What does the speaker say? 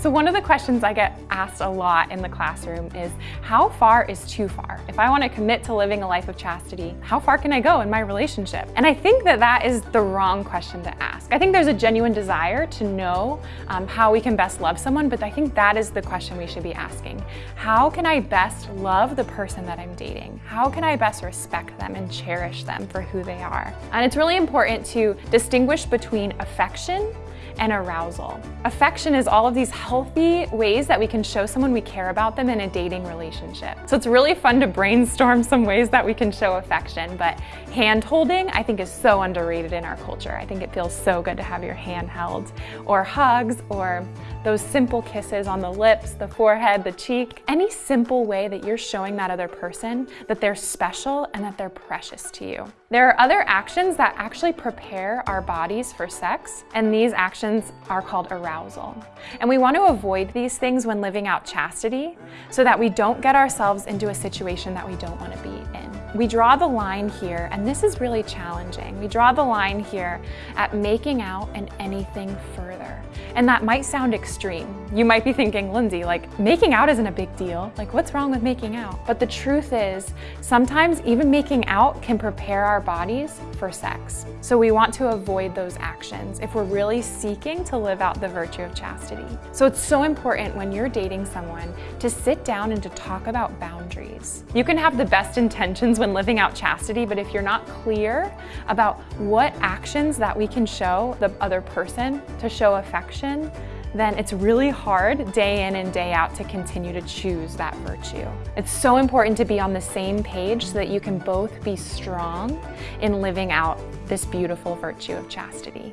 So one of the questions I get asked a lot in the classroom is, how far is too far? If I want to commit to living a life of chastity, how far can I go in my relationship? And I think that that is the wrong question to ask. I think there's a genuine desire to know um, how we can best love someone, but I think that is the question we should be asking. How can I best love the person that I'm dating? How can I best respect them and cherish them for who they are? And it's really important to distinguish between affection and arousal. Affection is all of these healthy ways that we can show someone we care about them in a dating relationship. So it's really fun to brainstorm some ways that we can show affection, but hand holding I think is so underrated in our culture. I think it feels so good to have your hand held, or hugs, or those simple kisses on the lips, the forehead, the cheek, any simple way that you're showing that other person that they're special and that they're precious to you. There are other actions that actually prepare our bodies for sex, and these actions are called arousal. And we want to avoid these things when living out chastity so that we don't get ourselves into a situation that we don't want to be in. We draw the line here, and this is really challenging. We draw the line here at making out and anything further. And that might sound extreme. You might be thinking, Lindsay, like making out isn't a big deal. Like what's wrong with making out? But the truth is, sometimes even making out can prepare our bodies for sex. So we want to avoid those actions if we're really seeking to live out the virtue of chastity. So it's so important when you're dating someone to sit down and to talk about boundaries. You can have the best intentions when living out chastity, but if you're not clear about what actions that we can show the other person to show affection, then it's really hard day in and day out to continue to choose that virtue. It's so important to be on the same page so that you can both be strong in living out this beautiful virtue of chastity.